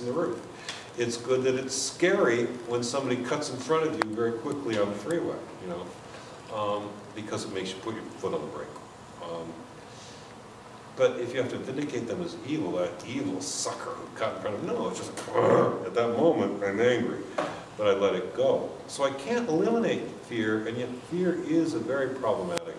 in the roof. It's good that it's scary when somebody cuts in front of you very quickly on the freeway, you know, um, because it makes you put your foot on the brake. Um, But if you have to vindicate them as evil, that evil sucker who cut in front of, no, it's just, at that moment, I'm angry, but I let it go. So I can't eliminate fear, and yet fear is a very problematic